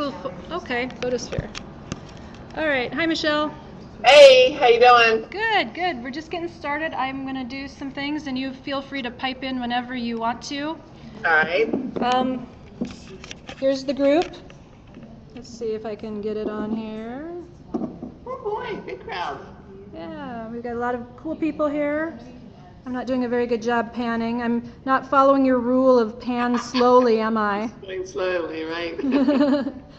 Google, okay, Photosphere. All right, hi Michelle. Hey, how you doing? Good, good. We're just getting started. I'm gonna do some things and you feel free to pipe in whenever you want to. All right. Um, here's the group. Let's see if I can get it on here. Oh boy, big crowd. Yeah, we've got a lot of cool people here. I'm not doing a very good job panning. I'm not following your rule of pan slowly, am I? Going slowly, right?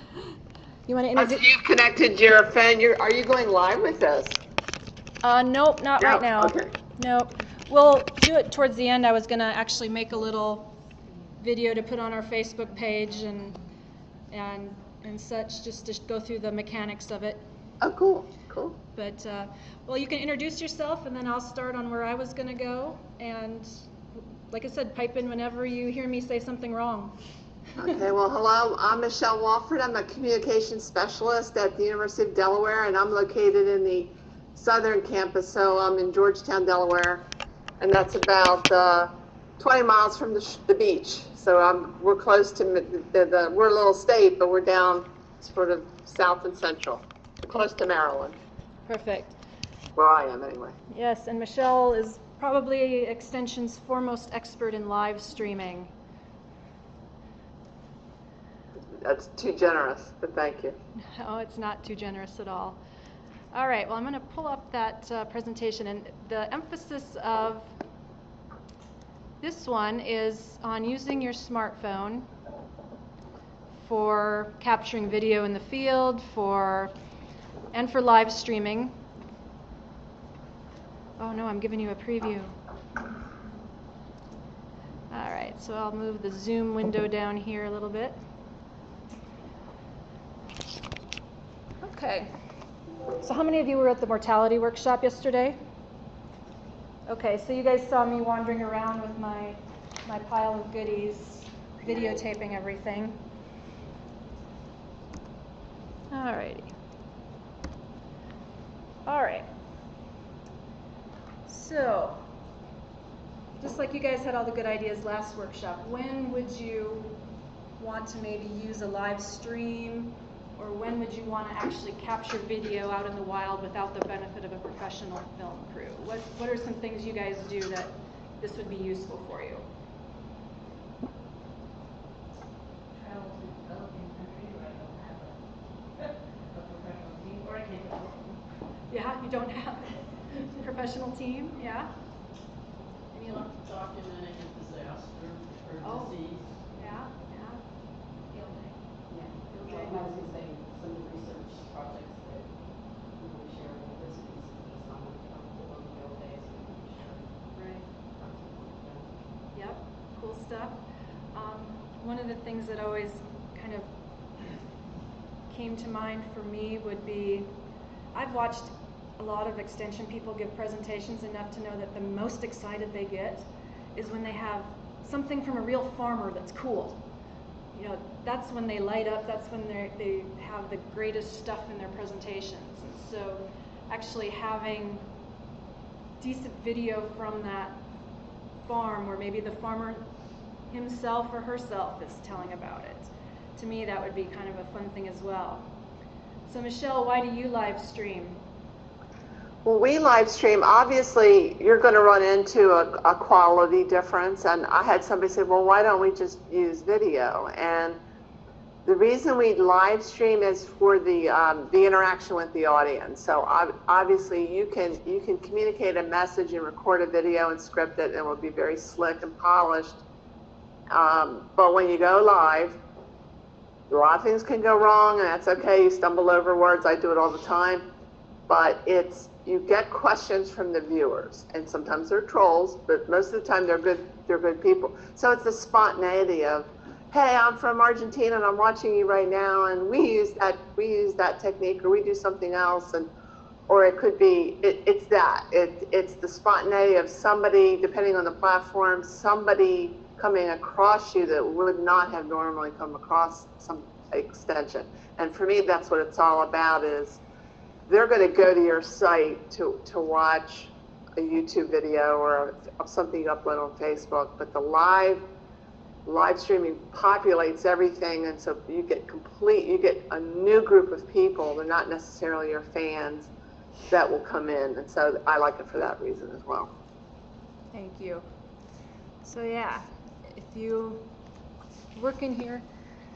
you want to so introduce? you've connected your phone. You're, are you going live with us? Uh, nope, not right now. okay. Nope. We'll do it towards the end. I was gonna actually make a little video to put on our Facebook page and and and such, just to go through the mechanics of it. Oh, cool, cool. But uh, well, you can introduce yourself, and then I'll start on where I was gonna go. And like I said, pipe in whenever you hear me say something wrong. Okay, well, hello. I'm Michelle Walford. I'm a communications specialist at the University of Delaware, and I'm located in the southern campus. So I'm in Georgetown, Delaware, and that's about uh, 20 miles from the, sh- the beach. So I'm, we're close to the, the, we're a little state, but we're down sort of south and central, close to Maryland, Perfect. where I am anyway. Yes, and Michelle is probably Extension's foremost expert in live streaming. That's too generous, but thank you. Oh, it's not too generous at all. All right, well, I'm going to pull up that uh, presentation, and the emphasis of this one is on using your smartphone for capturing video in the field, for and for live streaming. Oh no, I'm giving you a preview. All right, so I'll move the zoom window down here a little bit. Okay. So how many of you were at the mortality workshop yesterday? Okay, so you guys saw me wandering around with my my pile of goodies, videotaping everything. Alrighty. All right. So, just like you guys had all the good ideas last workshop, when would you want to maybe use a live stream or when would you want to actually capture video out in the wild without the benefit of a professional film crew? What, what are some things you guys do that this would be useful for you? travel to developing country where I don't have a, a professional team, or I can't develop them. Yeah, you don't have a professional team? Yeah? Any other? documenting a disaster or Oh. disease. Yeah, yeah. Yeah. Okay. Well, I was gonna say, some of the research projects that we would share with this piece of this on the, on the field days, we would share. Right. something like that. Yep, cool stuff. Um, one of the things that always kind of came to mind for me would be I've watched a lot of extension people give presentations enough to know that the most excited they get is when they have something from a real farmer that's cool. You know, that's when they light up, that's when they they have the greatest stuff in their presentations. And so actually having decent video from that farm where maybe the farmer himself or herself is telling about it. To me, that would be kind of a fun thing as well. So, Michelle, why do you live stream? Well, we live stream. Obviously, you're going to run into a, a quality difference. And I had somebody say, well, why don't we just use video? And the reason we live stream is for the um, the interaction with the audience. So obviously, you can you can communicate a message and record a video and script it, and it will be very slick and polished. Um, but when you go live, a lot of things can go wrong, and that's okay. You stumble over words. I do it all the time but it's you get questions from the viewers and sometimes they're trolls but most of the time they're good they're good people so it's the spontaneity of hey i'm from argentina and i'm watching you right now and we use that we use that technique or we do something else and or it could be it, it's that it, it's the spontaneity of somebody depending on the platform somebody coming across you that would not have normally come across some extension and for me that's what it's all about is they're going to go to your site to, to watch a YouTube video or something you upload on Facebook, but the live live streaming populates everything, and so you get complete, you get a new group of people. They're not necessarily your fans that will come in, and so I like it for that reason as well. Thank you. So yeah, you work in here,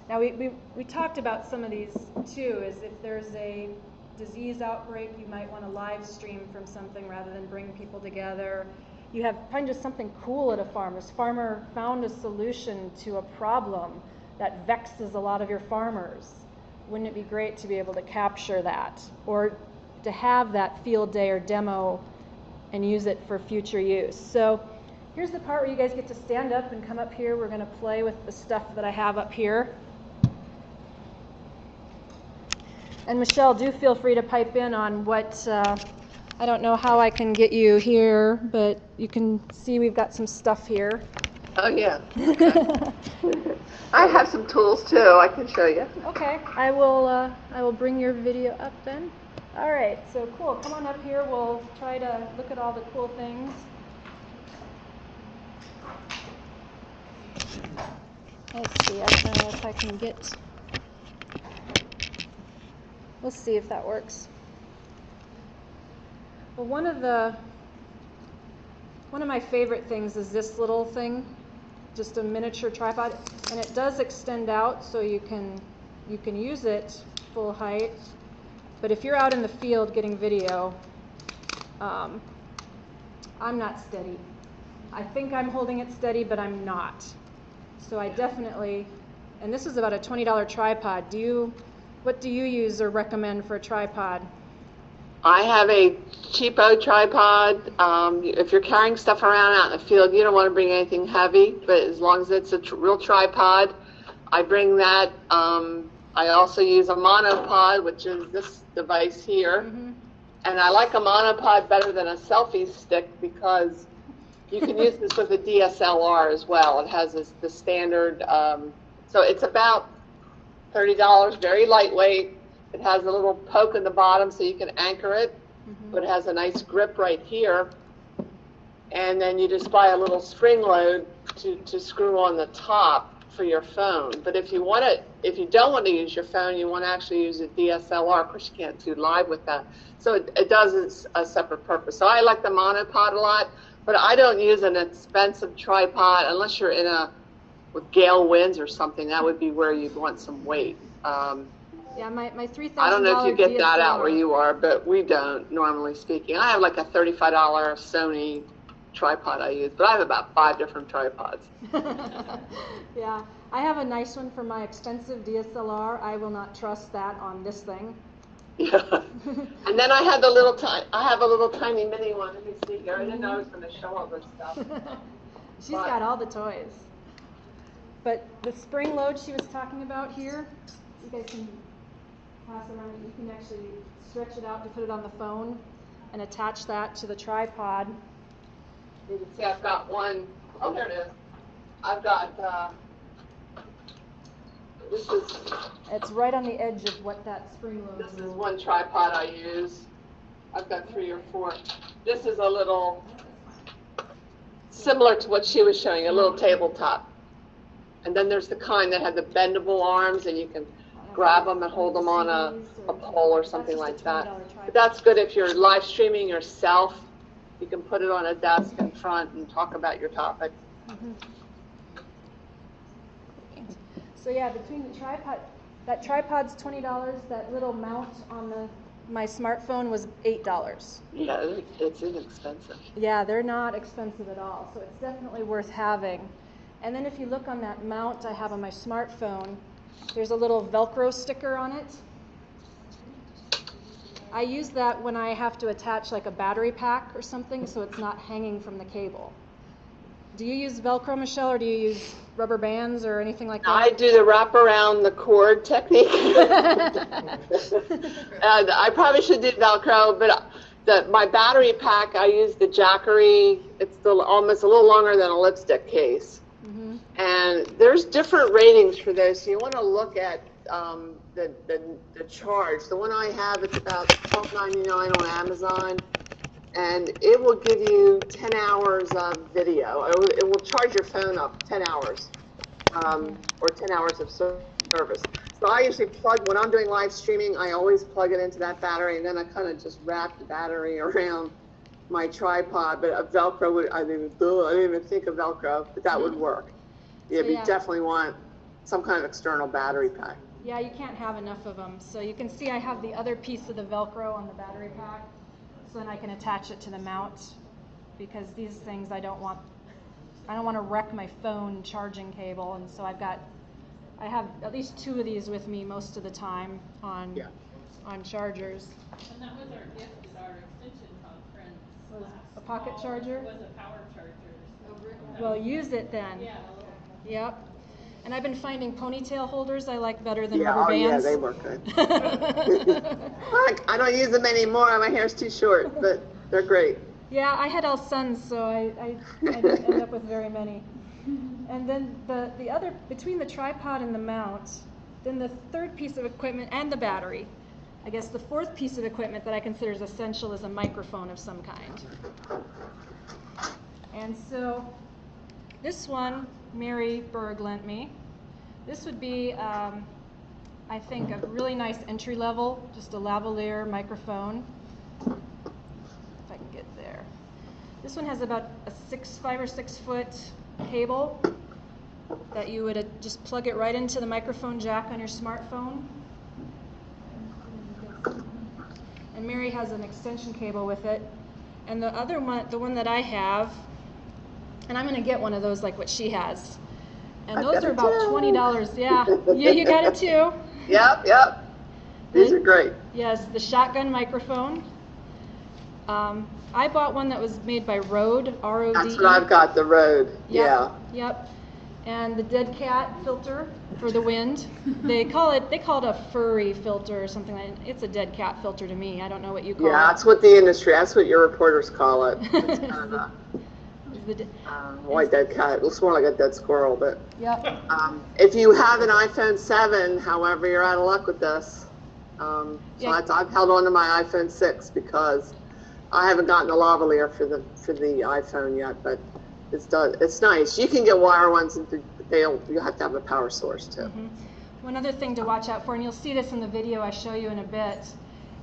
now we, we, we talked about some of these too, is if there's a disease outbreak, you might want to live stream from something rather than bring people together. You have find just something cool at a farm. This farmer found a solution to a problem that vexes a lot of your farmers. Wouldn't it be great to be able to capture that or to have that field day or demo and use it for future use? So here's the part where you guys get to stand up and come up here. We're going to play with the stuff that I have up here. And Michelle, do feel free to pipe in on what, uh, I don't know how I can get you here, but you can see we've got some stuff here. Oh, yeah. I have some tools too, I can show you. Okay, I will, uh, I will bring your video up then. All right, so cool. Come on up here. We'll try to look at all the cool things. Let's see, I don't know if I can get. We'll see if that works. Well, one of the one of my favorite things is this little thing, just a miniature tripod, and it does extend out so you can you can use it full height. But if you're out in the field getting video, um, I'm not steady. I think I'm holding it steady, but I'm not. So I definitely, and this is about a $20 tripod. Do you, what do you use or recommend for a tripod? I have a cheapo tripod. Um, if you're carrying stuff around out in the field, you don't want to bring anything heavy, but as long as it's a tr- real tripod, I bring that. Um, I also use a monopod, which is this device here. Mhm. And I like a monopod better than a selfie stick because you can use this with a DSLR as well. It has this, the standard, um, so it's about $30, very lightweight. It has a little poke in the bottom so you can anchor it, but it has a nice grip right here. And then you just buy a little spring load to, to screw on the top for your phone. But if you want to, if you don't want to use your phone, you want to actually use a DSLR. Of course, you can't do live with that. So it, it does a separate purpose. So I like the monopod a lot, but I don't use an expensive tripod unless you're in a with gale winds or something. That would be where you'd want some weight. Um, Yeah, my, my $3,000 I don't know if you get that out where you are, but we don't, normally speaking. I have like a $35 Sony tripod I use, but I have about five different tripods. yeah, I have a nice one for my expensive DSLR. I will not trust that on this thing. Yeah. And then I had the little tiny, I have a little tiny mini one. Let me see here. I didn't know I was going to show all this stuff. She's But- got all the toys. But the spring load she was talking about here, you guys can pass around. You can actually stretch it out to put it on the phone and attach that to the tripod. You can see I've got one, oh, there it is. I've got, uh, this is, It's right on the edge of what that spring load is. this is one tripod I use. I've got three or four. This is a little, similar to what she was showing, a little tabletop. And then there's the kind that have the bendable arms and you can grab them and hold them on a, a pole or something like that. But that's good if you're live streaming yourself. You can put it on a desk in front and talk about your topic. Mm-hmm. So yeah, between the tripod, that tripod's twenty dollars, that little mount on the, my smartphone was eight dollars. Yeah, it's inexpensive. Yeah, they're not expensive at all, so it's definitely worth having. And then if you look on that mount I have on my smartphone, there's a little Velcro sticker on it. I use that when I have to attach like a battery pack or something, so it's not hanging from the cable. Do you use Velcro, Michelle, or do you use rubber bands or anything like that? I do the wrap around the cord technique. and I probably should do Velcro, but the, my battery pack, I use the Jackery. It's the, almost a little longer than a lipstick case. Mhm. And there's different ratings for those. So you want to look at um, the, the, the charge. The one I have, it's about $12.99 on Amazon. And it will give you 10 hours of video. It will, it will charge your phone up 10 hours. um, or 10 hours of service. So I usually plug, when I'm doing live streaming, I always plug it into that battery and then I kind of just wrap the battery around my tripod, but a Velcro would, I didn't, I didn't even think of Velcro, but that would work. Yeah, but you definitely want some kind of external battery pack. Yeah, you can't have enough of them. So you can see I have the other piece of the Velcro on the battery pack, so then I can attach it to the mount. Because these things I don't want, I don't want to wreck my phone charging cable, and so I've got, I have at least two of these with me most of the time on, Yeah. on chargers. And that was our gift at our extension conference Was a pocket fall, charger? Was a power charger. That Well, use it then. Yeah. Yep. And I've been finding ponytail holders I like better than Yeah, rubber oh yeah, bands. they work good. I I don't use them anymore, my hair's too short, but they're great. Yeah, I had all sons, so I, I, I didn't end up with very many. And then the, the other, between the tripod and the mount, then the third piece of equipment and the battery, I guess the fourth piece of equipment that I consider is essential is a microphone of some kind. And so this one, Mary Berg lent me. This would be, um, I think, a really nice entry level, just a lavalier microphone if I can get there. This one has about a six, five or six foot cable that you would uh, just plug it right into the microphone jack on your smartphone. And Mary has an extension cable with it. And the other one, the one that I have, and I'm gonna get one of those like what she has. And I've those are about too. twenty dollars. Yeah, yeah, you got it too. Yep, yep. These are great. Yes, the shotgun microphone. Um, I bought one that was made by Rode, R-O-D-E. That's what I've got, the Rode, Yep, yeah. Yep. And the dead cat filter for the wind. They call it they call it a furry filter or something like It's a dead cat filter to me. I don't know what you call Yeah, it. Yeah, that's what the industry, that's what your reporters call it. It's kind of a It's the de- um, white dead cat, it looks more like a dead squirrel, but, Yep. um, if you have an iPhone seven, however, you're out of luck with this. Um, so Yeah. I've held on to my iPhone six because I haven't gotten a lavalier for the, for the iPhone yet, but it's done, it's nice. You can get wire ones, and they'll, you have to have a power source too. Mhm. One other thing to watch out for, and you'll see this in the video I show you in a bit,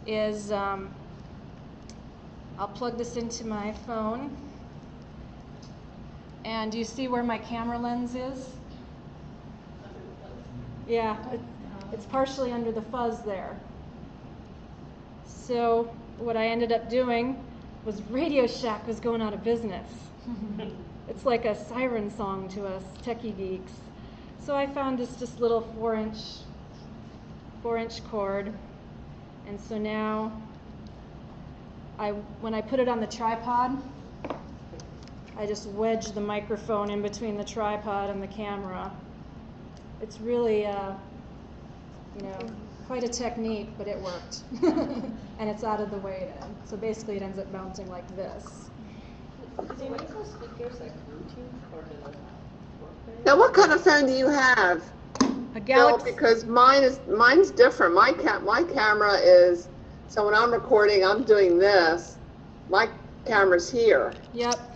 is um, I'll plug this into my phone. And do you see where my camera lens is? Yeah, it's partially under the fuzz there. So what I ended up doing was Radio Shack was going out of business. it's like a siren song to us techie geeks. So I found this just little four inch four inch cord. And so now I when I put it on the tripod, I just wedge the microphone in between the tripod and the camera. It's really uh, you know, quite a technique, but it worked. and it's out of the way then. So basically it ends up mounting like this. Do they make those speakers like Bluetooth or do they work very Now, what kind of phone do you have? A Bill, Galaxy because mine is mine's different. My ca- my camera is so when I'm recording, I'm doing this. My camera's here. Yep.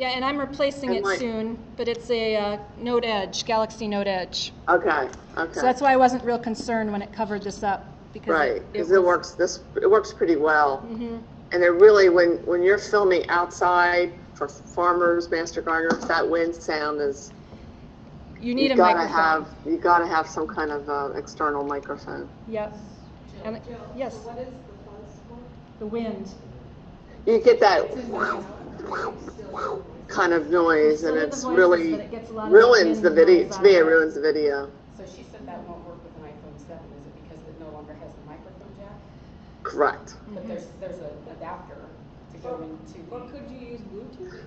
Yeah, and I'm replacing And it my- soon, but it's a uh, Note Edge, Galaxy Note Edge. Okay, okay. So that's why I wasn't real concerned when it covered this up because right because it, works. This it works pretty well. hmm And it really when when you're filming outside for farmers, master gardeners, that wind sound is You need you a gotta microphone. have you gotta have some kind of uh, external microphone. Yep. And it- yes. What is the fuzz for? The wind. You get that kind of noise, and it's voices, really it gets a lot of ruins the video. noise To me, it it. ruins the video. So she said that won't work with an iPhone seven, is it because it no longer has the microphone jack? Correct. But mm-hmm. there's, there's an adapter to go into. Or could you use Bluetooth?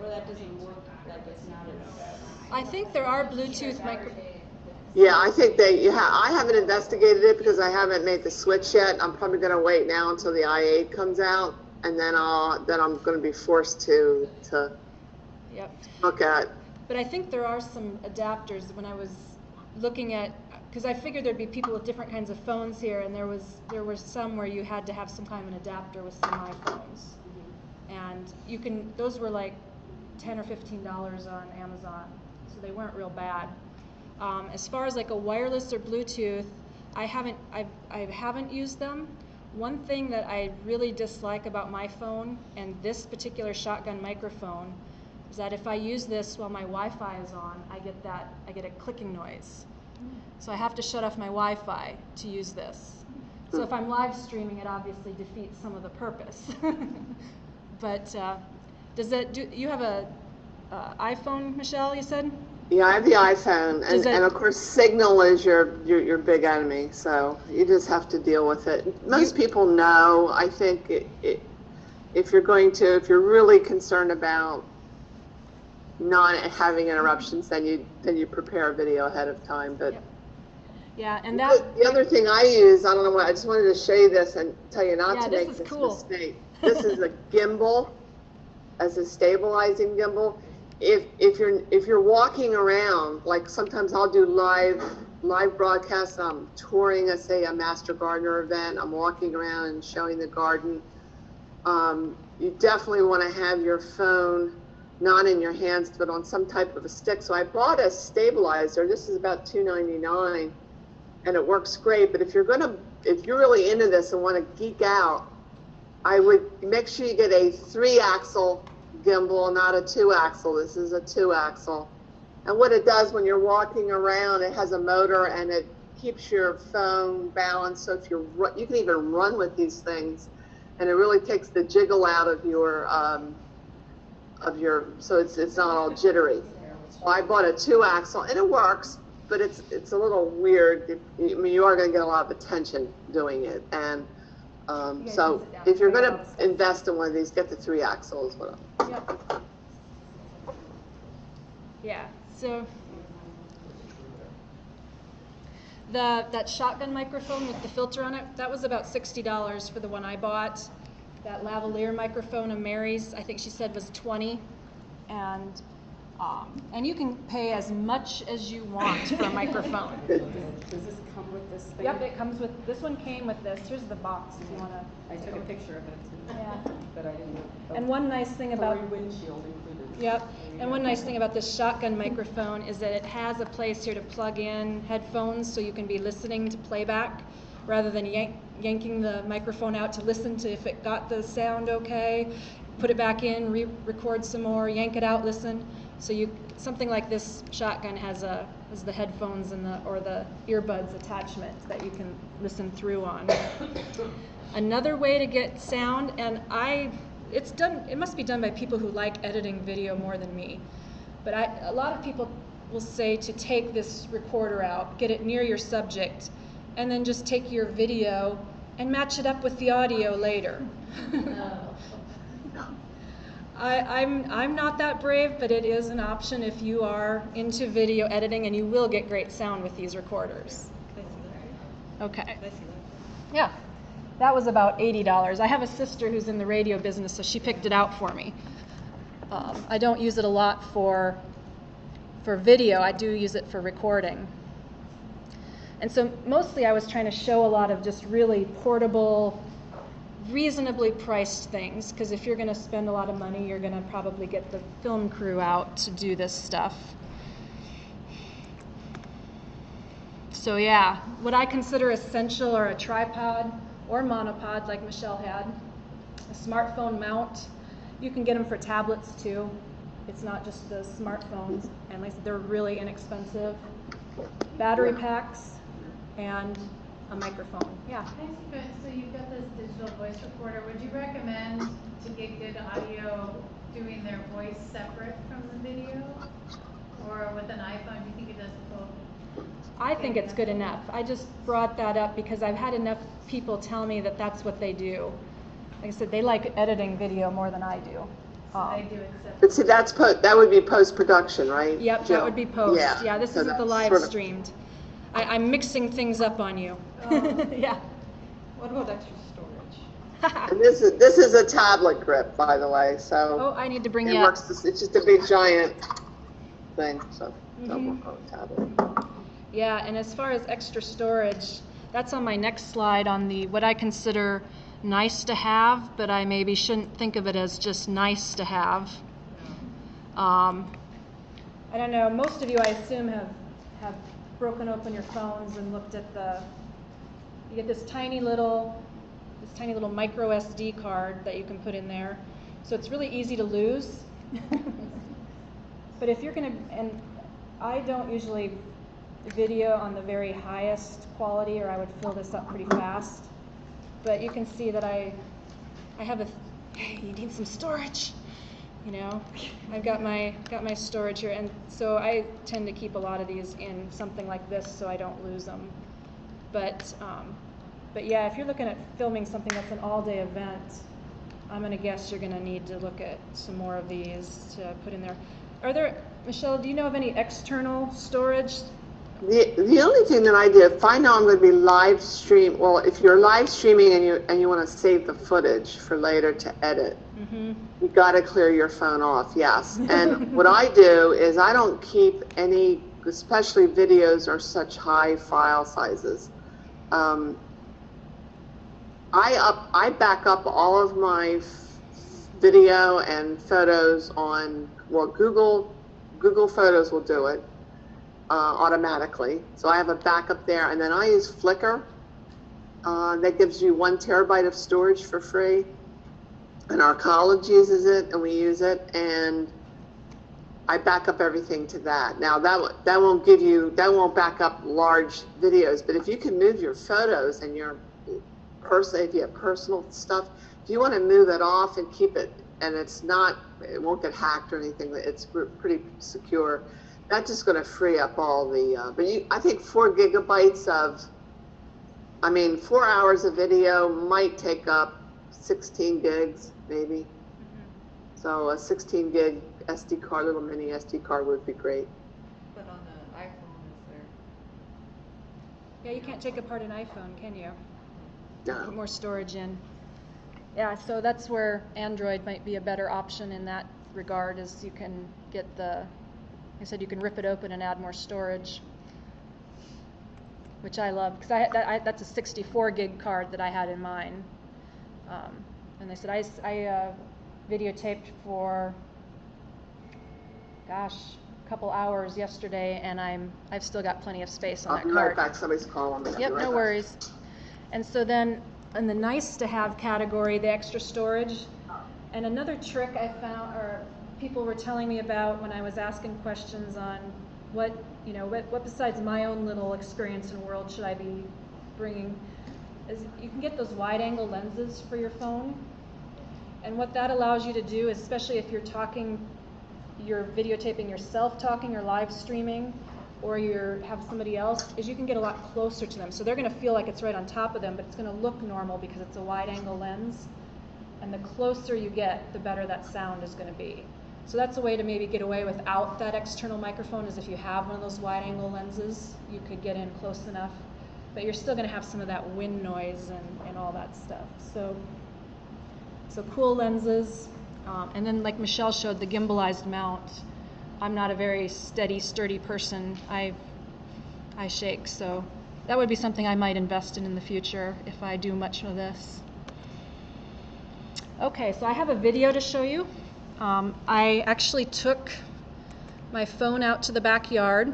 Or that doesn't work, like it's not as. I think there are Bluetooth micro. Yeah, I think they. Yeah, I haven't investigated it because I haven't made the switch yet. I'm probably going to wait now until the i8 comes out, and then I'll then I'm going to be forced to to Yep. look at. But I think there are some adapters when I was looking at because I figured there'd be people with different kinds of phones here, and there was there were some where you had to have some kind of an adapter with some iPhones, and you can those were like ten or fifteen dollars on Amazon. so they weren't real bad. Um, as far as like a wireless or Bluetooth, I haven't I've, I haven't used them. One thing that I really dislike about my phone and this particular shotgun microphone is that if I use this while my Wi-Fi is on, I get that I get a clicking noise. So I have to shut off my Wi-Fi to use this. So if I'm live streaming, it obviously defeats some of the purpose. but uh, does that do you have a uh, iPhone, Michelle? You said. Yeah, I have the iPhone, and, it- and of course, Signal is your, your your big enemy. So you just have to deal with it. Most people know. I think it, it, if you're going to, if you're really concerned about not having interruptions, then you then you prepare a video ahead of time. But Yep. Yeah, and that the other thing I use, I don't know why, I just wanted to show you this and tell you not Yeah, to this make this cool. mistake. This is a gimbal, as a stabilizing gimbal. If if you're if you're walking around, like sometimes I'll do live live broadcasts. I'm touring, a say a Master Gardener event. I'm walking around and showing the garden. Um, you definitely want to have your phone not in your hands, but on some type of a stick. So I bought a stabilizer. This is about two ninety nine and it works great. But if you're gonna, if you're really into this and want to geek out, I would make sure you get a three-axle gimbal, not a two-axle. This is a two-axle. And what it does when you're walking around, it has a motor and it keeps your phone balanced. So if you're, you can even run with these things, and it really takes the jiggle out of your, um, of your, so it's it's not all jittery. I bought a two-axle, and it works, but it's it's a little weird. I mean, you are going to get a lot of attention doing it, and um, so if you're gonna invest in one of these, get the three axles, as. Yep. Yeah. So the that shotgun microphone with the filter on it that was about sixty dollars for the one I bought. That lavalier microphone of Mary's, I think she said was twenty, and um, and you can pay as much as you want for a microphone. Does this come with this thing? Yep, it comes with this one came with this. Here's the box if you want to. I took a picture of it, Yeah. but I didn't know. And one nice thing about Furry windshield included. Yep. And one nice thing about this shotgun microphone is that it has a place here to plug in headphones so you can be listening to playback rather than yank, yanking the microphone out to listen to if it got the sound okay, put it back in, re-record some more, yank it out, listen. So you something like this shotgun has a has the headphones and the or the earbuds attachment that you can listen through on. Another way to get sound, and I, it's done, it must be done by people who like editing video more than me. But I, a lot of people will say to take this recorder out, get it near your subject, and then just take your video and match it up with the audio later. Oh. I, I'm, I'm not that brave, but it is an option if you are into video editing, and you will get great sound with these recorders. Okay. Yeah. That was about $80. I have a sister who's in the radio business, so she picked it out for me. Um, I don't use it a lot for, for video, I do use it for recording. And so mostly I was trying to show a lot of just really portable, reasonably priced things, because if you're going to spend a lot of money, you're going to probably get the film crew out to do this stuff. So yeah, what I consider essential are a tripod or monopod like Michelle had, a smartphone mount. You can get them for tablets too. It's not just the smartphones, and they're really inexpensive. Battery packs and a microphone. Yeah. Can I ask you, guys, so you've got this digital voice recorder, would you recommend to get good audio doing their voice separate from the video? Or with an iPhone, do you think it does both? I think it's good enough. I just brought that up because I've had enough people tell me that that's what they do. Like I said, they like editing video more than I do. So Um, they do it separate? But see, that's po- that would be post production, right? Yep, Jill? that would be post. Yeah, Yeah, this so isn't the live sort of- streamed. I, I'm mixing things up on you. Oh. yeah. What about extra storage? And this is this is a tablet grip, by the way. So oh, I need to bring it you works. up. This, it's just a big giant thing. So don't work on a tablet. Yeah, and as far as extra storage, that's on my next slide on the what I consider nice to have, but I maybe shouldn't think of it as just nice to have. Um, I don't know, most of you, I assume, have, have broken open your phones and looked at the, you get this tiny little, this tiny little micro SD card that you can put in there. So it's really easy to lose. But if you're gonna, and I don't usually video on the very highest quality, or I would fill this up pretty fast. But you can see that I, I have a, hey, you need some storage, you know? I've got my, got my storage here, and so I tend to keep a lot of these in something like this so I don't lose them. But, um, but yeah, if you're looking at filming something that's an all-day event, I'm gonna guess you're gonna need to look at some more of these to put in there. Are there, Michelle, do you know of any external storage? The, the only thing that I did, if I know I'm going to be live stream, well, if you're live streaming and you and you want to save the footage for later to edit, Mm-hmm. you got to clear your phone off. Yes. And what I do is I don't keep any, especially videos are such high file sizes. Um, I up I back up all of my f- video and photos on well Google Google Photos will do it uh, automatically. So I have a backup there, and then I use Flickr. Uh, that gives you one terabyte of storage for free, and our college uses it, and we use it, and I back up everything to that. Now that that won't give you that won't back up large videos, but if you can move your photos and your person if you have personal stuff, if you want to move it off and keep it and it's not it won't get hacked or anything, it's pretty secure. That's just going to free up all the. Uh, but you, I think four gigabytes of. I mean, four hours of video might take up 16 gigs, maybe. So a 16 gig SD card, little mini SD card would be great. But on the iPhone, is there, Yeah, you can't take apart an iPhone, can you? No. Put more storage in. Yeah, so that's where Android might be a better option in that regard, is you can get the, like I said, you can rip it open and add more storage, which I love, because I, that, I, that's a 64 gig card that I had in mine. Um, and they said I, I, uh, videotaped for, gosh, a couple hours yesterday, and I'm, I've still got plenty of space on I'll that be card. right back. Somebody's calling me. I'll Yep, right no back. worries. And so then, in the nice to have category, the extra storage, and another trick I found, or people were telling me about when I was asking questions on what, you know, what, what besides my own little experience and world should I be bringing, is you can get those wide angle lenses for your phone. And what that allows you to do, especially if you're talking, you're videotaping yourself talking or live streaming, or you're have somebody else, is you can get a lot closer to them. So they're going to feel like it's right on top of them, but it's going to look normal because it's a wide angle lens. And the closer you get, the better that sound is going to be. So that's a way to maybe get away without that external microphone is if you have one of those wide angle lenses, you could get in close enough. But you're still going to have some of that wind noise and, and all that stuff. So so cool lenses, um, and then like Michelle showed, the gimbalized mount. I'm not a very steady, sturdy person. I I shake, so that would be something I might invest in in the future if I do much of this. Okay, so I have a video to show you. Um, I actually took my phone out to the backyard,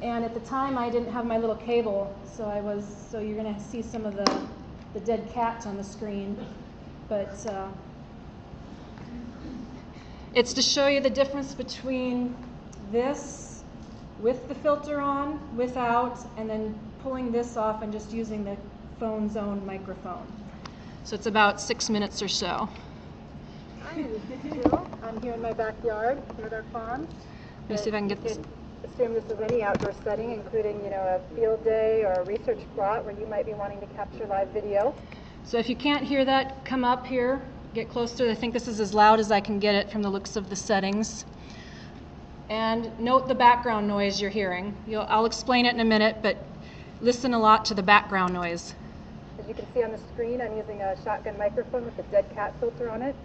and at the time I didn't have my little cable, so I was so you're gonna see some of the the dead cats on the screen, but uh, it's to show you the difference between this with the filter on, without, and then pulling this off and just using the phone's own microphone. So it's about six minutes or so. Hi, this is Jill. I'm here in my backyard with our farm. Let me see if I can get this. Assume this is any outdoor setting, including, you know, a field day or a research plot where you might be wanting to capture live video. So if you can't hear that, come up here, get closer. I think this is as loud as I can get it from the looks of the settings. And note the background noise you're hearing. You'll, I'll explain it in a minute, but listen a lot to the background noise. As you can see on the screen, I'm using a shotgun microphone with a dead cat filter on it.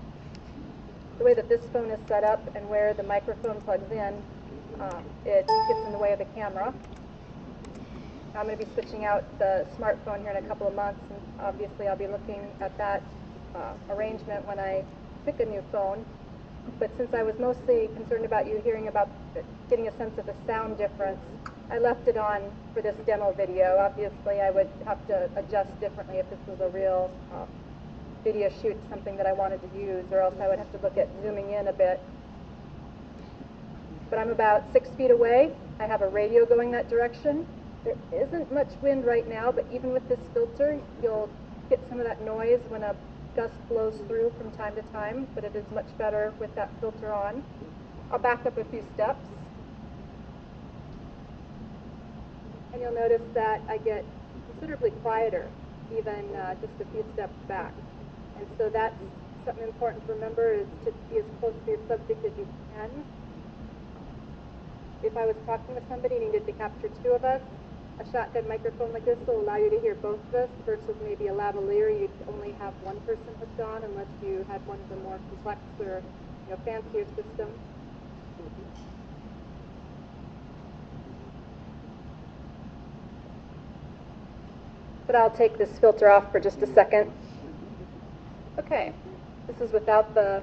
The way that this phone is set up and where the microphone plugs in, um, it gets in the way of the camera. I'm going to be switching out the smartphone here in a couple of months, and obviously I'll be looking at that uh, arrangement when I pick a new phone. but since I was mostly concerned about you hearing about, getting a sense of the sound difference, I left it on for this demo video. Obviously, I would have to adjust differently if this was a real uh, video shoot, something that I wanted to use, or else I would have to look at zooming in a bit. But I'm about six feet away. I have a radio going that direction. There isn't much wind right now, but even with this filter, you'll get some of that noise when a gust blows through from time to time, but it is much better with that filter on. I'll back up a few steps. And you'll notice that I get considerably quieter, even uh, just a few steps back. And so that's something important to remember is to be as close to your subject as you can. If I was talking to somebody and needed to capture two of us, a shotgun microphone like this will allow you to hear both of us versus maybe a lavalier you'd only have one person hooked on unless you had one of the more complex or you know, fancier systems. But I'll take this filter off for just a second. Okay, this is without the,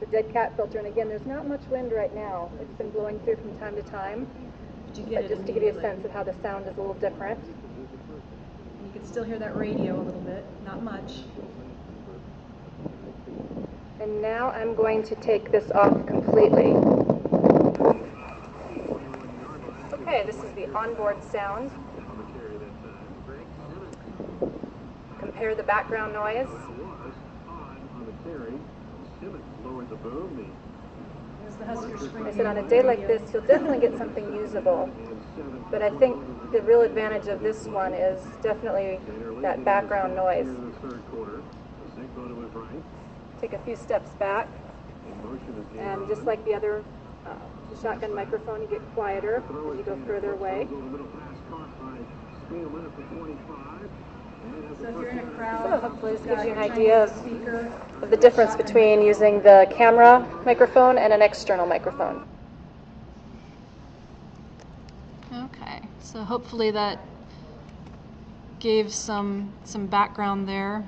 the dead cat filter, and again, there's not much wind right now. It's been blowing through from time to time. But you get it just to give you a sense of how the sound is a little different. You can still hear that radio a little bit, not much. And now I'm going to take this off completely. Okay, this is the onboard sound. Compare the background noise. As the Husker Spring. I said on a day like this, you'll definitely get something usable. But I think the real advantage of this one is definitely that background noise. Take a few steps back, and just like the other uh, shotgun microphone, you get quieter as you go further away. So if you're in a crowd. So hopefully this gives you an idea of- Of the difference between using the camera microphone and an external microphone. Okay, so hopefully that gave some, some background there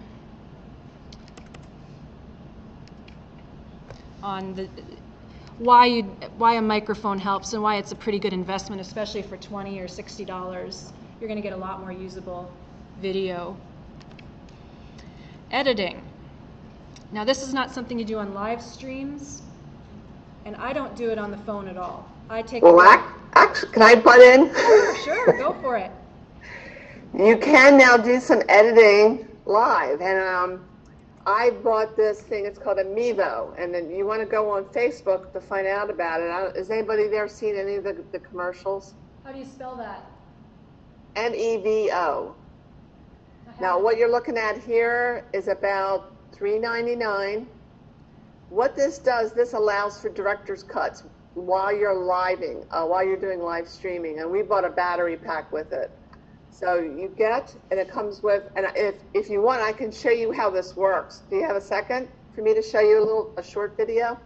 on the, why you, why a microphone helps and why it's a pretty good investment, especially for twenty or sixty dollars. You're gonna get a lot more usable video. Editing. Now, this is not something you do on live streams, and I don't do it on the phone at all. I take. Well, actually, can I butt in? Sure, go for it. You can now do some editing live, and um, I bought this thing. It's called a Mevo, and then you want to go on Facebook to find out about it. Has anybody there seen any of the, the commercials? How do you spell that? M E V O. Now, what you're looking at here is about $3.99. What this does, this allows for director's cuts while you're living, uh, while you're doing live streaming, and we bought a battery pack with it. So you get, and it comes with, and if, if you want, I can show you how this works. Do you have a second for me to show you a little, a short video?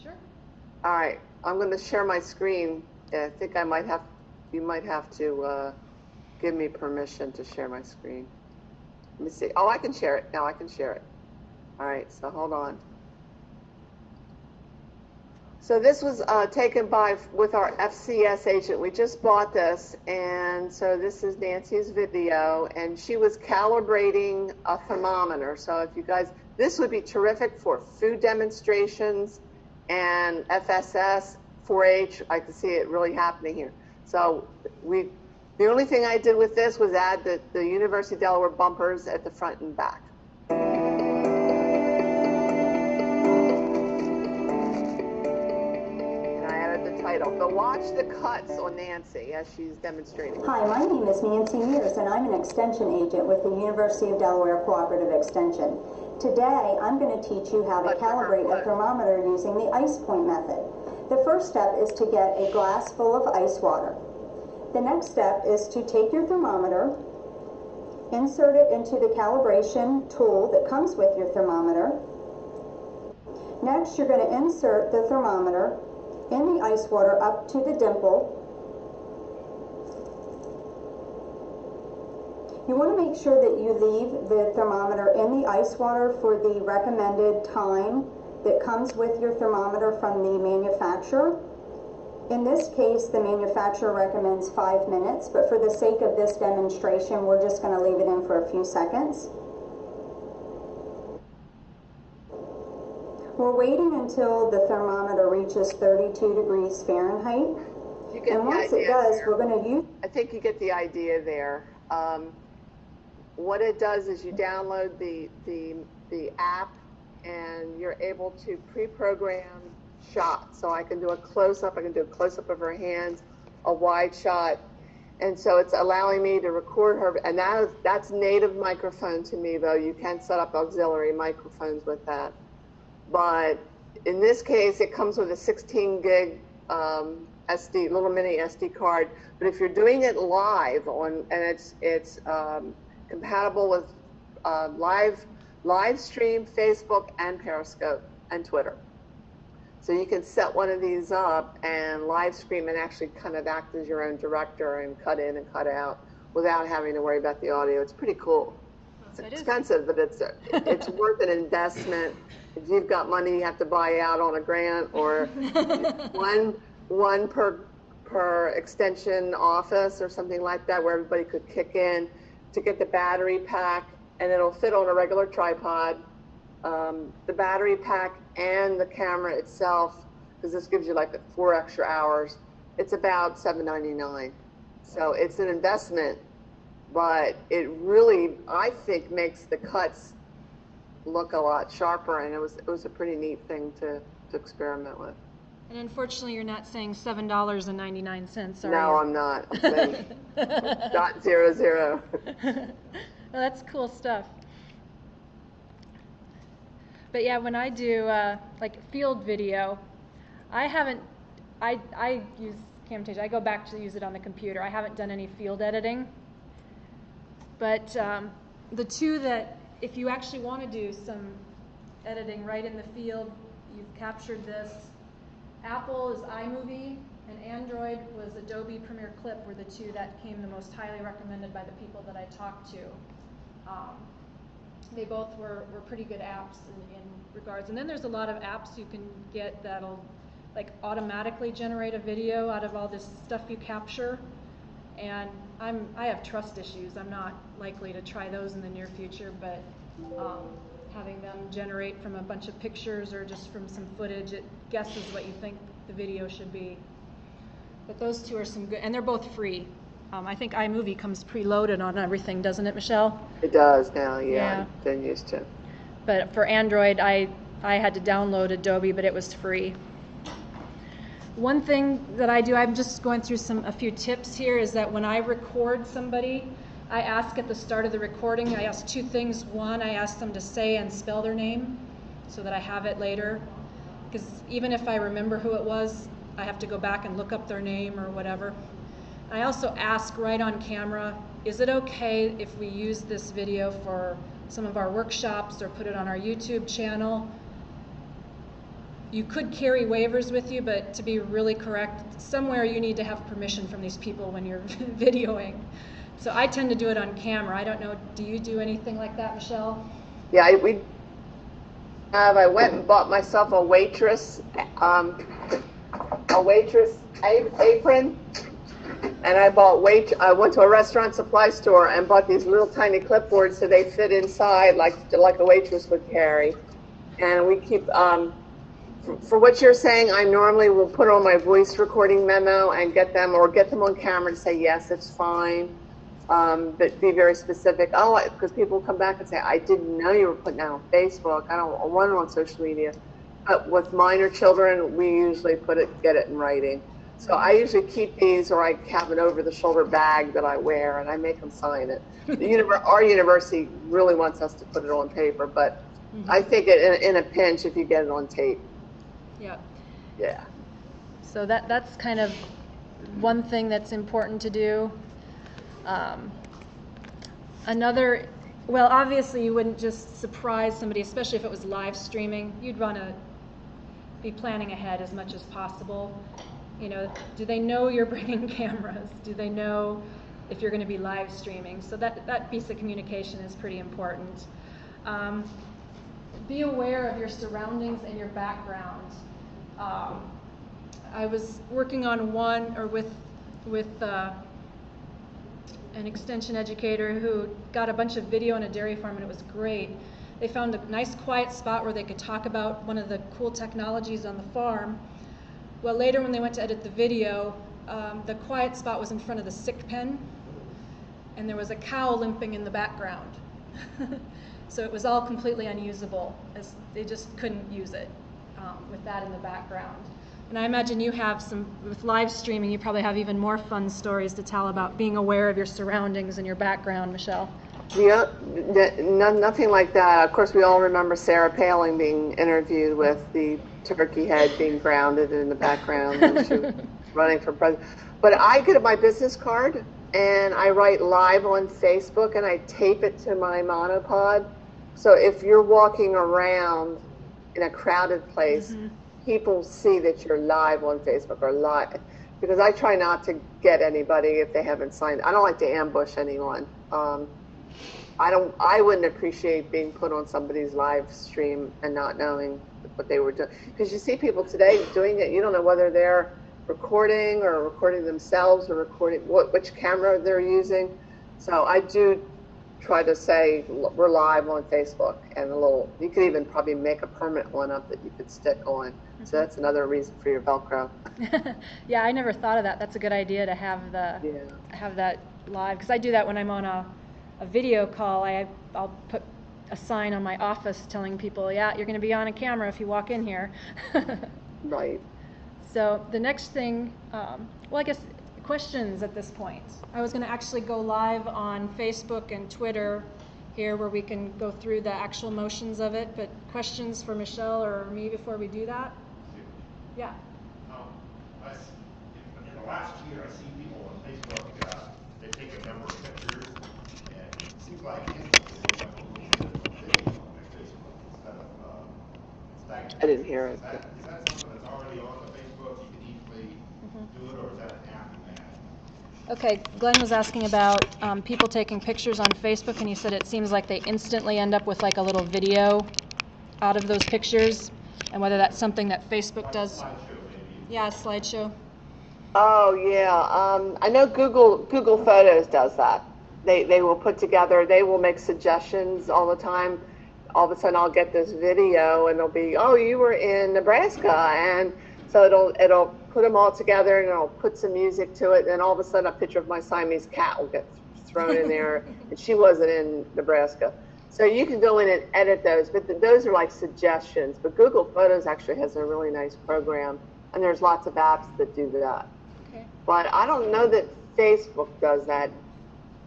Sure. All right, I'm going to share my screen. I think I might have, you might have to uh, give me permission to share my screen. Let me see. Oh, I can share it. Now I can share it. All right, so hold on. So this was uh, taken by with our FCS agent. We just bought this, and so this is Nancy's video, and she was calibrating a thermometer. So if you guys, this would be terrific for food demonstrations and FCS, 4-H. I can see it really happening here. So we, the only thing I did with this was add the, the University of Delaware bumpers at the front and back. And I added the title. But watch the cuts on Nancy as she's demonstrating. Hi, my name is Nancy Mears, and I'm an extension agent with the University of Delaware Cooperative Extension. Today, I'm going to teach you how to But calibrate a thermometer using the ice point method. The first step is to get a glass full of ice water. The next step is to take your thermometer, insert it into the calibration tool that comes with your thermometer. Next, you're going to insert the thermometer in the ice water up to the dimple You want to make sure that you leave the thermometer in the ice water for the recommended time that comes with your thermometer from the manufacturer. In this case, the manufacturer recommends five minutes, but for the sake of this demonstration, we're just going to leave it in for a few seconds. We're waiting until the thermometer reaches 32 degrees Fahrenheit. You get And once it does, there. we're going to use I think you get the idea there. Um, what it does is you download the, the, the app and you're able to pre-program shots. So I can do a close-up, I can do a close-up of her hands, a wide shot. And so it's allowing me to record her, and that is, that's native microphone to me though. You can set up auxiliary microphones with that. But in this case, it comes with a 16 gig um, SD, little mini SD card. But if you're doing it live on, and it's it's um, compatible with uh, live live stream, Facebook, and Periscope and Twitter. So you can set one of these up and live stream and actually kind of act as your own director and cut in and cut out without having to worry about the audio. It's pretty cool. It's It is. expensive, but it's it's worth an investment. If you've got money you have to buy out on a grant or one one per per extension office or something like that where everybody could kick in to get the battery pack and it'll fit on a regular tripod. Um, the battery pack and the camera itself, because this gives you like four extra hours. It's about $7.99. So it's an investment, but it really, I think, makes the cuts look a lot sharper, and it was it was a pretty neat thing to to experiment with. And unfortunately, you're not saying seven dollars and ninety-nine cents, are you? No, I'm not. I'm saying dot zero zero. well, that's cool stuff. But yeah, when I do uh, like field video, I haven't. I I use Camtasia. I go back to use it on the computer. I haven't done any field editing. But um, the two that, if you actually want to do some editing right in the field, you've captured this. Apple is iMovie, and Android was Adobe Premiere Clip were the two that came the most highly recommended by the people that I talked to. Um, they both were, were pretty good apps in, in regards. And then there's a lot of apps you can get that'll like automatically generate a video out of all this stuff you capture. And I'm, I have trust issues. I'm not likely to try those in the near future, but um, having them generate from a bunch of pictures or just from some footage, it guesses what you think the video should be. But those two are some good, and they're both free. Um, I think iMovie comes preloaded on everything, doesn't it, Michelle? It does now, yeah. Yeah. Been used to. But for Android, I, I had to download Adobe, but it was free. One thing that I do, I'm just going through some a few tips here, is that when I record somebody, I ask at the start of the recording, I ask two things. One, I ask them to say and spell their name so that I have it later. Because even if I remember who it was, I have to go back and look up their name or whatever. I also ask right on camera, is it okay if we use this video for some of our workshops or put it on our YouTube channel? You could carry waivers with you, but to be really correct, somewhere you need to have permission from these people when you're videoing. So I tend to do it on camera. I don't know, do you do anything like that, Michelle? Yeah, I, we have. I went and bought myself a waitress, um, a waitress apron, and I bought wait. I went to a restaurant supply store and bought these little tiny clipboards so they fit inside like like a waitress would carry. And we keep. Um, for, for what you're saying, I normally will put on my voice recording memo and get them or get them on camera to say yes, it's fine. Um, but be very specific. Oh, because people come back and say, I didn't know you were putting that on Facebook. I don't want it on social media. But with minor children, we usually put it, get it in writing. So I usually keep these, or I have an over-the-shoulder bag that I wear, and I make them sign it. The univer- our university really wants us to put it on paper, but I think it in, in a pinch if you get it on tape. Yeah. Yeah. So that that's kind of one thing that's important to do. Um, another, well, obviously you wouldn't just surprise somebody, especially if it was live streaming. You'd want to be planning ahead as much as possible. You know, do they know you're bringing cameras? Do they know if you're going to be live streaming? So that that piece of communication is pretty important. Um, be aware of your surroundings and your background. Um, I was working on one, or with, with uh, an extension educator who got a bunch of video on a dairy farm, and it was great. They found a nice quiet spot where they could talk about one of the cool technologies on the farm. Well, later when they went to edit the video, um, the quiet spot was in front of the sick pen, and there was a cow limping in the background. so it was all completely unusable, as they just couldn't use it um, with that in the background. And I imagine you have some, with live streaming, you probably have even more fun stories to tell about being aware of your surroundings and your background, Michelle. Yeah, nothing like that. Of course, we all remember Sarah Palin being interviewed with the turkey head being grounded in the background when she was running for president. But I get my business card and I write live on Facebook and I tape it to my monopod. So if you're walking around in a crowded place, Mm-hmm. people see that you're live on Facebook or live. Because I try not to get anybody if they haven't signed. I don't like to ambush anyone. Um, I don't. I wouldn't appreciate being put on somebody's live stream and not knowing what they were doing. Because you see people today doing it. You don't know whether they're recording or recording themselves or recording what which camera they're using. So I do try to say we're live on Facebook and a little. You could even probably make a permanent one up that you could stick on. So mm-hmm. that's another reason for your Velcro. yeah, I never thought of that. That's a good idea to have the Yeah. have that live because I do that when I'm on a, a video call. I I'll put a sign on my office telling people, yeah, you're going to be on a camera if you walk in here. Right. So the next thing, um, well, I guess questions at this point. I was going to actually go live on Facebook and Twitter here where we can go through the actual motions of it, but questions for Michelle or me before we do that? Yeah. Um, I s- in, in the last year, I see people on Facebook, uh, they take a number I didn't hear it. Is that, is that something that's already on the Facebook, you can easily do it, or is that an after that? Okay, Glenn was asking about um, people taking pictures on Facebook, and he said it seems like they instantly end up with like a little video out of those pictures, and whether that's something that Facebook does. Yeah, a slideshow. Oh yeah, um, I know Google Google Photos does that. They they will put together. They will make suggestions all the time. All of a sudden, I'll get this video, and it'll be, oh, you were in Nebraska, and so it'll it'll put them all together, and it'll put some music to it, and all of a sudden, a picture of my Siamese cat will get thrown in there, and she wasn't in Nebraska. So you can go in and edit those, but th- those are like suggestions. But Google Photos actually has a really nice program, and there's lots of apps that do that. Okay. But I don't know that Facebook does that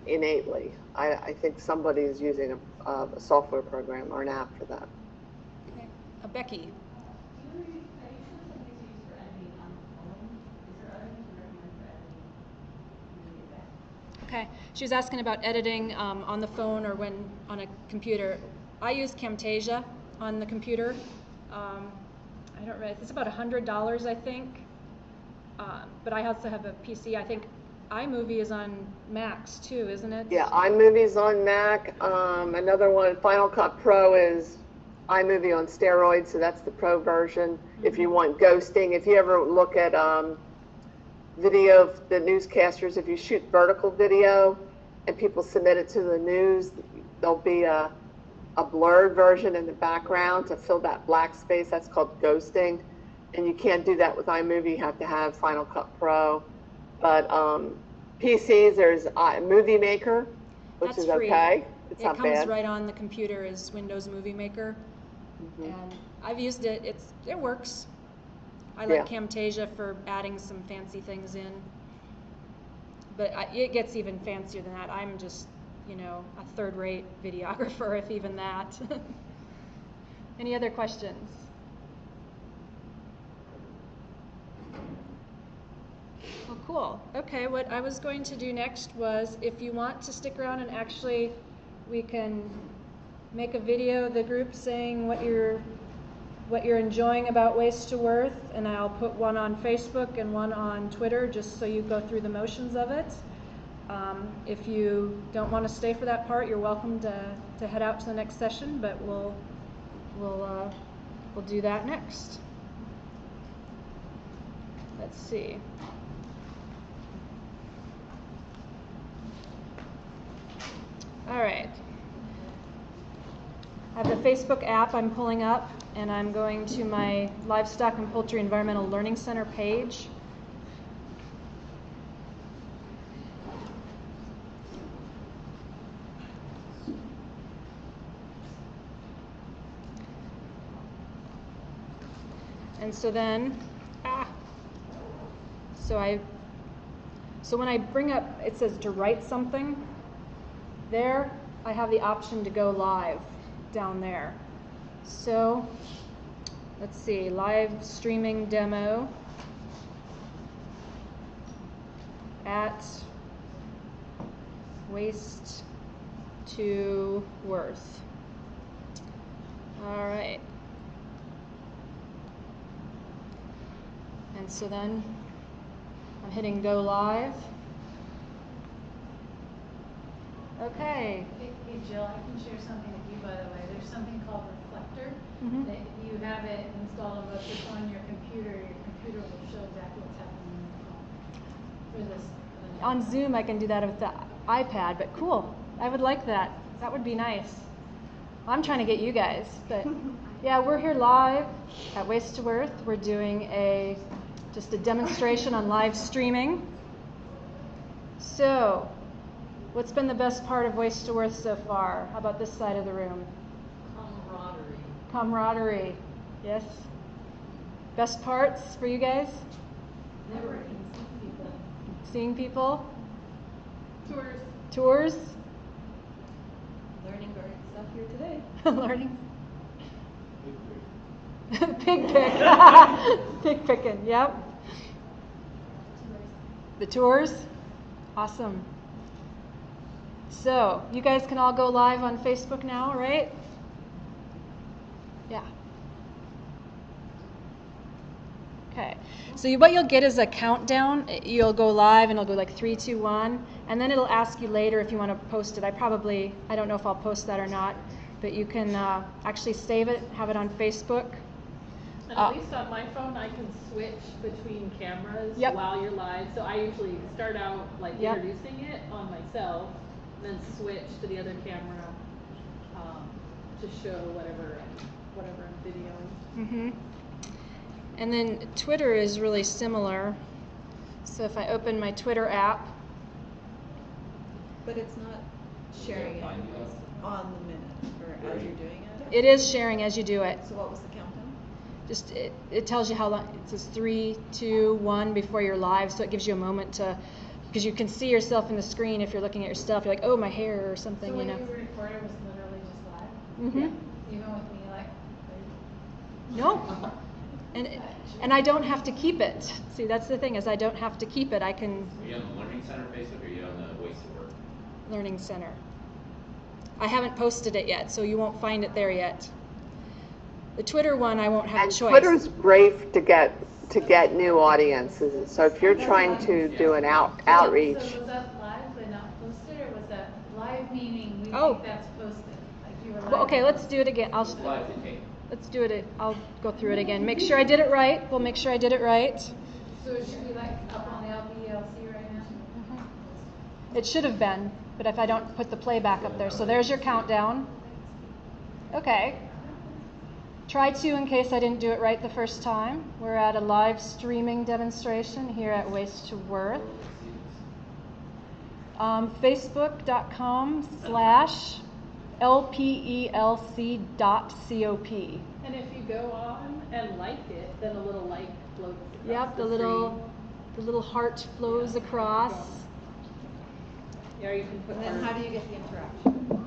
innately. I, I think somebody is using a, uh, a software program or an app for that. Okay. Uh, Becky. Do you, are you sure somebody's used for editing on the phone? Is there other things you recommend for editing? Maybe that. Okay. She was asking about editing um, on the phone or when on a computer. I use Camtasia on the computer. Um, I don't really. It's about a hundred dollars, I think. Um, but I also have a PC. I think iMovie is on Macs too, isn't it? Yeah, iMovie's on Mac. Um, another one, Final Cut Pro is iMovie on steroids, so that's the pro version. If you want ghosting, if you ever look at um, video of the newscasters, if you shoot vertical video and people submit it to the news, there'll be a, a blurred version in the background to fill that black space. That's called ghosting. And you can't do that with iMovie. You have to have Final Cut Pro. But um, PCs, there's uh, Movie Maker, which That's is free. okay. It's it comes bad. right on the computer as Windows Movie Maker, Mhm. and I've used it. It's it works. I Yeah. like Camtasia for adding some fancy things in, but I, it gets even fancier than that. I'm just, you know, a third-rate videographer, if even that. Any other questions? Well, cool. Okay, what I was going to do next was, if you want to stick around and actually, we can make a video, of the group saying what you're, what you're enjoying about Waste to Worth, and I'll put one on Facebook and one on Twitter, just so you go through the motions of it. Um, if you don't want to stay for that part, you're welcome to, to head out to the next session, but we'll, we'll uh, we'll do that next. Let's see. All right. I have the Facebook app I'm pulling up, and I'm going to my Livestock and Poultry Environmental Learning Center page. And so then, ah, so I, so when I bring up, it says to write something, there I have the option to go live down there. So, let's see, live streaming demo at waste to worth. All right. And so then I'm hitting go live. Okay. Hey, hey, Jill, I can share something with you, by the way. There's something called Reflector. Mhm. That you have it installed on both your phone and your computer. Your computer will show exactly what's happening on your phone. For this. for On Zoom, I can do that with the iPad, but cool. I would like that. That would be nice. I'm trying to get you guys, but yeah, we're here live at Waste to Worth. We're doing a just a demonstration on live streaming. So, what's been the best part of Waste to Worth so far? How about this side of the room? Camaraderie. Camaraderie. Yes. Best parts for you guys? Networking, seeing people. Seeing people? Tours. Tours? Learning great stuff here today. Learning. Pig pick. Pig picking, yep. The tours? Awesome. So, you guys can all go live on Facebook now, right? Yeah. Okay. So you, what you'll get is a countdown. You'll go live and it'll go like three, two, one, and then it'll ask you later if you want to post it. I probably, I don't know if I'll post that or not, but you can uh, actually save it, have it on Facebook. And Uh, at least on my phone, I can switch between cameras Yep. while you're live. So I usually start out like Yep. introducing it on myself, then switch to the other camera um, to show whatever whatever I'm videoing. hmm And then Twitter is really similar. So if I open my Twitter app, But it's not sharing it on the minute or as you're doing it. it is sharing as you do it. So what was the countdown? Just it, it tells you how long. It says three, two, one before you're live, so it gives you a moment to, because you can see yourself in the screen if you're looking at your stuff. You're like, oh, my hair or something, So you what know. you recorded was literally just live? Mhm. Even with me, like, No. And and I don't have to keep it. See, that's the thing is I don't have to keep it. I can Are you on the Learning Center Facebook or are you on the Waste to Worth? Learning Center. I haven't posted it yet, so you won't find it there yet. The Twitter one, I won't have And a choice. Twitter's brave to get to get new audiences. So if you're trying to do an out outreach, So was that live but not posted, or was that live meaning we Oh. think that's posted? Like you were live? Well, okay, let's do it again. I'll It's live to tape. let's do it. I'll go through it again. Make sure I did it right. We'll make sure I did it right. So it should be like up on the LPELC right now? Mm-hmm. It should have been, but if I don't put the playback up there. So there's your countdown. Okay. Try to in case I didn't do it right the first time. We're at a live streaming demonstration here at Waste to Worth. Um, Facebook.com slash LPELC dot COP. And if you go on and like it, then a little like floats across Yep, the the little screen. the little heart flows across. Yeah, you can put. And then how do you get the interaction?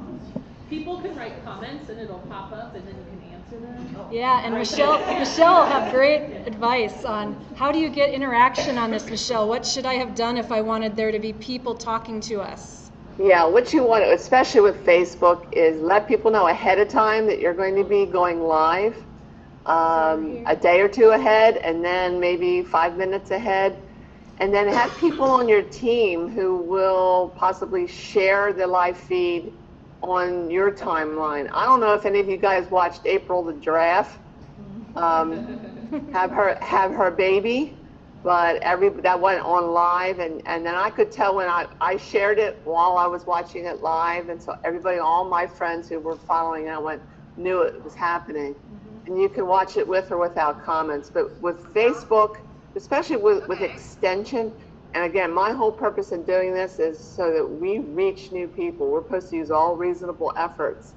People can write comments and it'll pop up and then you can answer them. Oh. Yeah, and Michelle, Michelle will have great advice on how do you get interaction on this, Michelle? What should I have done if I wanted there to be people talking to us? yeah, what you want, to especially with Facebook, is let people know ahead of time that you're going to be going live, um, a day or two ahead, and then maybe five minutes ahead, and then have people on your team who will possibly share the live feed on your timeline. I don't know if any of you guys watched April the giraffe. Um, have her have her baby, but every that went on live, and and then I could tell when I I shared it while I was watching it live, and so everybody, all my friends who were following it, went knew it was happening, and you can watch it with or without comments. But with Facebook, especially with with extension, and again, my whole purpose in doing this is so that we reach new people. We're supposed to use all reasonable efforts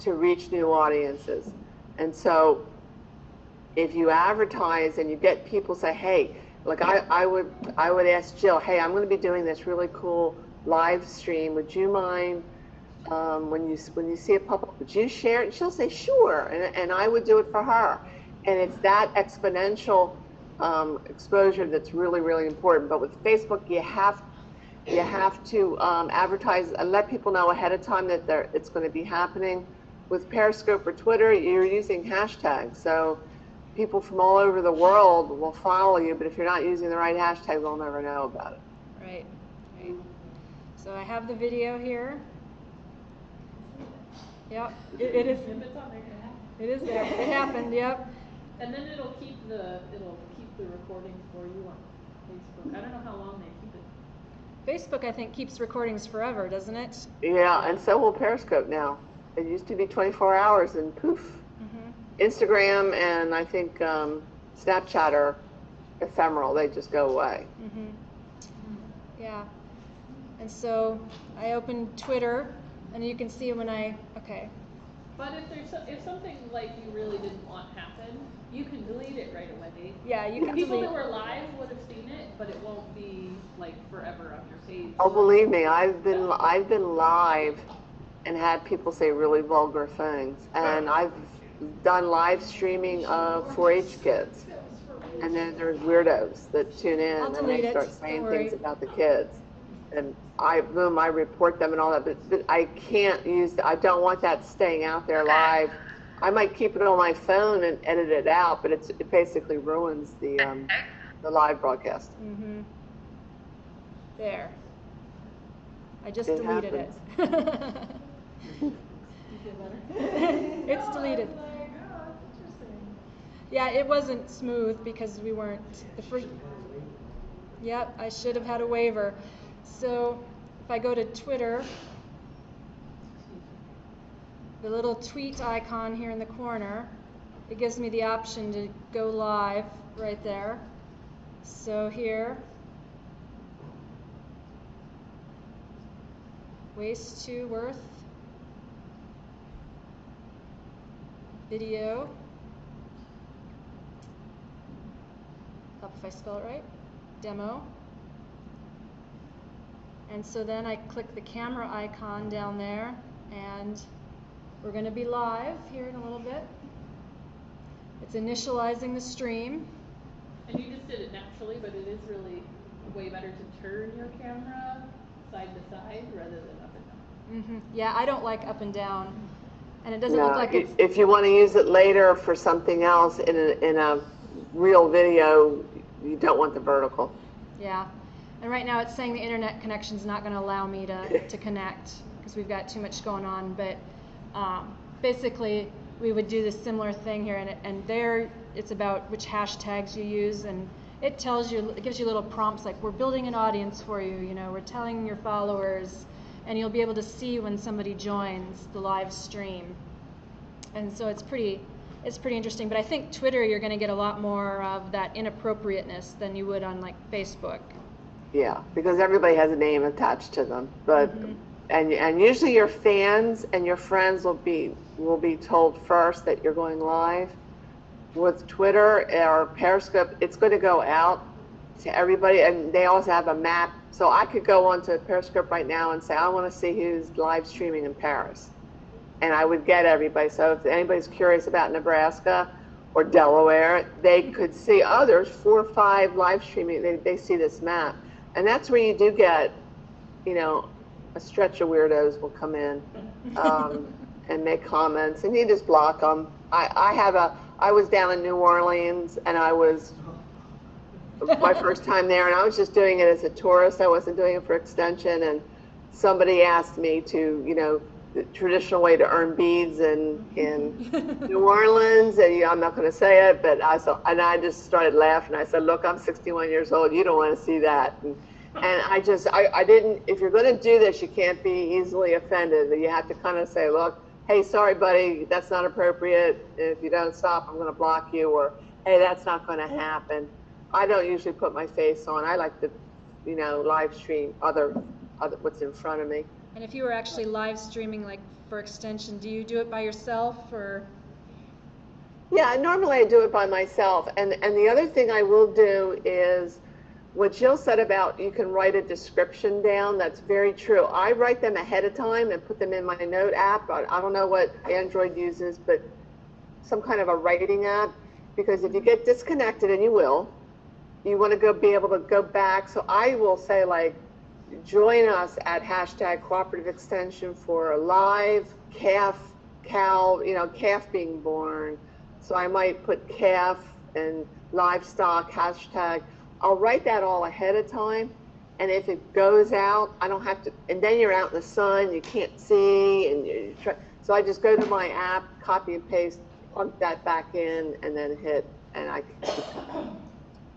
to reach new audiences, and so if you advertise and you get people say, hey, like I, I would I would ask Jill, hey, I'm going to be doing this really cool live stream. Would you mind um, when you when you see it pop up, would you share it? And she'll say, sure, and, and I would do it for her. And it's that exponential um, exposure that's really really important. But with Facebook, you have you have to um, advertise and let people know ahead of time that there, it's going to be happening. With Periscope or Twitter, you're using hashtags, so people from all over the world will follow you, but if you're not using the right hashtag, they'll never know about it. Right, right. So I have the video here. Yep, it, it is. It is there, it happened. it is there, it happened, yep. And then it'll keep the, it'll keep the recording for you on Facebook. I don't know how long they keep it. Facebook, I think, keeps recordings forever, doesn't it? Yeah, and so will Periscope now. It used to be 24 hours, and poof. Mm-hmm. Instagram and I think um, Snapchat are ephemeral; they just go away. Mm-hmm. Yeah. And so I opened Twitter, and you can see when I, okay, But if there's, so- if something like you really didn't want happen, you can delete it right away. yeah, you can People delete. that were live would have seen it, but it won't be like forever on your page. Oh, believe me, I've been I've been live and had people say really vulgar things, and I've done live streaming of 4-H kids. And then there's weirdos that tune in and they start don't saying things about the kids. And I, boom, I report them and all that, but, but I can't use, I don't want that staying out there live. I might keep it on my phone and edit it out, but it's, it basically ruins the, um, the live broadcast. Mm-hmm. There. I just It deleted it. It's deleted. Yeah, it wasn't smooth because we weren't, the first, yep, I should have had a waiver. So if I go to Twitter, the little tweet icon here in the corner, it gives me the option to go live right there. So here, waste to worth, video. Help if I spell it right. Demo. And so then I click the camera icon down there and we're going to be live here in a little bit. It's initializing the stream. And you just did it naturally, but it is really way better to turn your camera side to side rather than up and down. hmm Yeah, I don't like up and down. And it doesn't No, look like i- it's. If you want to use it later for something else in a, in a real video, you don't want the vertical. Yeah. And right now it's saying the internet connection's not going to allow me to, to connect because we've got too much going on. But um, basically, we would do this similar thing here. And, and there, it's about which hashtags you use. And it tells you, it gives you little prompts like, we're building an audience for you. You know, we're telling your followers. And you'll be able to see when somebody joins the live stream. And so it's pretty, it's pretty interesting. But I think Twitter, you're going to get a lot more of that inappropriateness than you would on like Facebook. Yeah, because everybody has a name attached to them. But Mhm. And and usually your fans and your friends will be will be told first that you're going live. With Twitter or Periscope, it's going to go out to everybody, and they also have a map. So I could go onto Periscope right now and say I want to see who's live streaming in Paris, and I would get everybody. So if anybody's curious about Nebraska or Delaware, they could see oh, there's four or five live streaming. They they see this map, and that's where you do get, you know, a stretch of weirdos will come in um, and make comments, and you just block them. I, I have a, I was down in New Orleans, and I was my first time there, and I was just doing it as a tourist. I wasn't doing it for extension, and somebody asked me to, you know, the traditional way to earn beads in, in New Orleans, and you, I'm not going to say it, but I saw, and I just started laughing. I said, "Look, I'm 61 years old. You don't want to see that." And, and I just, I, I didn't. If you're going to do this, you can't be easily offended. You have to kind of say, "Look, hey, sorry, buddy, that's not appropriate. If you don't stop, I'm going to block you," or "Hey, that's not going to happen." I don't usually put my face on. I like to, you know, live stream other, other what's in front of me. And if you were actually live streaming, like for extension, do you do it by yourself or? Yeah, normally I do it by myself. And and the other thing I will do is what Jill said about you can write a description down. That's very true. I write them ahead of time and put them in my note app. I, don't know what Android uses, but some kind of a writing app. Because if you get disconnected, and you will, you want to go be able to go back. So I will say like, join us at hashtag cooperative extension for a live calf cow, you know, calf being born. So I might put calf and livestock hashtag. I'll write that all ahead of time. And if it goes out, I don't have to, and then you're out in the sun, you can't see, and you try, so I just go to my app, copy and paste, plug that back in, and then hit, and I,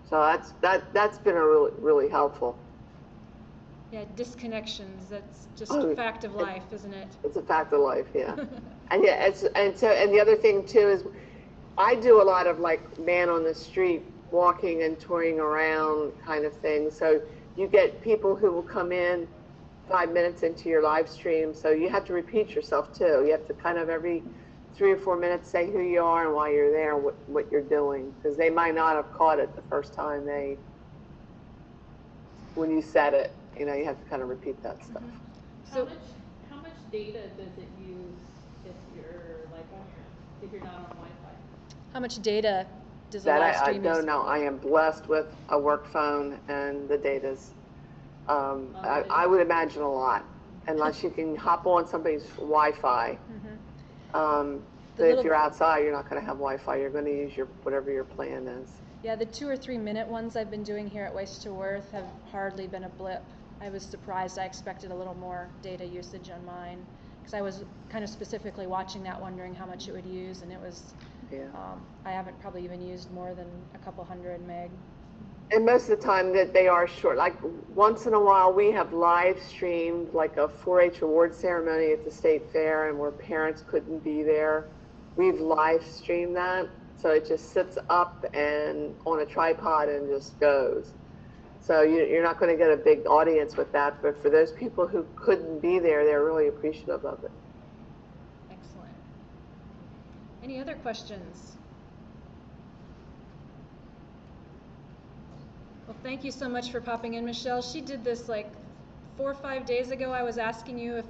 so that's, that, that's been a really, really helpful. Yeah, disconnections, that's just Oh, a fact of life, isn't it? It's a fact of life, yeah. and yeah, it's, and so, and the other thing too is, I do a lot of like man on the street, walking and touring around kind of thing. So you get people who will come in five minutes into your live stream, so you have to repeat yourself too. You have to kind of every three or four minutes say who you are and why you're there, and what, what you're doing, because they might not have caught it the first time they, when you said it. You know, you have to kind of repeat that stuff. Mm-hmm. How much, how much data does it use if you're like on your, if you're not on Wi-Fi? How much data does a That live I, I stream use? don't know. I am blessed with a work phone and the data's, um, I, I would imagine a lot, unless you can hop on somebody's Wi-Fi. Mhm. Um, The but if little- you're outside, you're not gonna have Wi-Fi. You're gonna use your, whatever your plan is. Yeah, the two or three minute ones I've been doing here at Waste to Worth have hardly been a blip. I was surprised. I expected a little more data usage on mine because I was kind of specifically watching that, wondering how much it would use, and it was. Yeah. Um, I haven't probably even used more than a couple hundred meg. And most of the time that they are short, like once in a while we have live streamed like a 4-H award ceremony at the state fair and where parents couldn't be there. We've live streamed that. So it just sits up and on a tripod and just goes. So you, you're not going to get a big audience with that, but for those people who couldn't be there, they're really appreciative of it. Any other questions? Well, thank you so much for popping in, Michelle. She did this like four or five days ago. I was asking you if,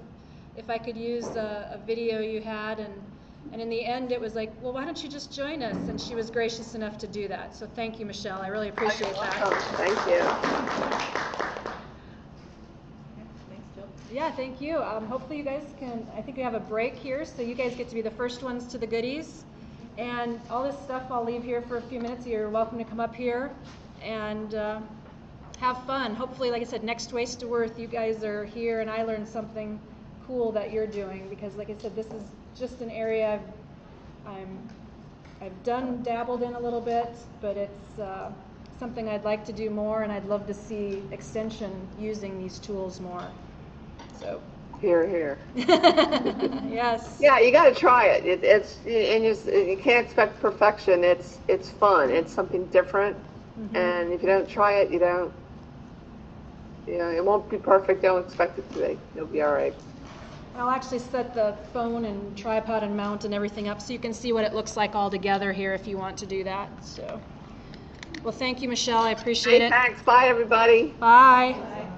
if I could use a, a video you had, and, and in the end, it was like, well, why don't you just join us? And she was gracious enough to do that. So thank you, Michelle. I really appreciate Oh, that. thank you. Yeah, thank you. Um, hopefully you guys can, I think we have a break here, so you guys get to be the first ones to the goodies. And all this stuff I'll leave here for a few minutes. You're welcome to come up here and uh, have fun. Hopefully, like I said, next Waste to Worth, you guys are here and I learned something cool that you're doing because, like I said, this is just an area I've, I'm, I've done, dabbled in a little bit, but it's uh, something I'd like to do more and I'd love to see Extension using these tools more. So, Here, here. yes. Yeah, you got to try it. it. It's and you, you can't expect perfection. It's it's fun. It's something different. Mhm. And if you don't try it, you don't. You know, it won't be perfect. Don't expect it to be. You'll be all right. I'll actually set the phone and tripod and mount and everything up so you can see what it looks like all together here if you want to do that. So, well, thank you, Michelle. I appreciate Hey, it. thanks. Bye, everybody. Bye.